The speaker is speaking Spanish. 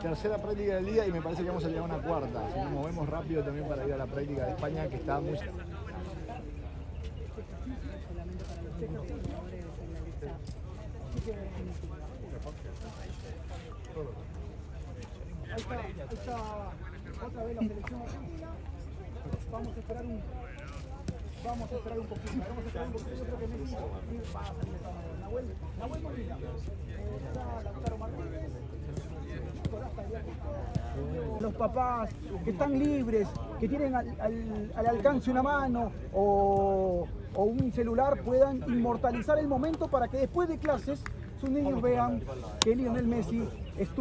Tercera práctica del día y me parece que vamos a llegar a una cuarta. Si nos movemos rápido también para ir a la práctica de España que está muy... Ahí está, ahí otra vez la selección. Vamos a esperar un vamos a esperar un poquito, vamos a esperar un poquito, yo creo que Messi va a salir de esta manera. Nahuel, Nahuel Molina, eh, está Lautaro Martínez, los papás que están libres, que tienen al, al- al alcance una mano o un celular puedan inmortalizar el momento para que después de clases sus niños vean que Lionel Messi estuvo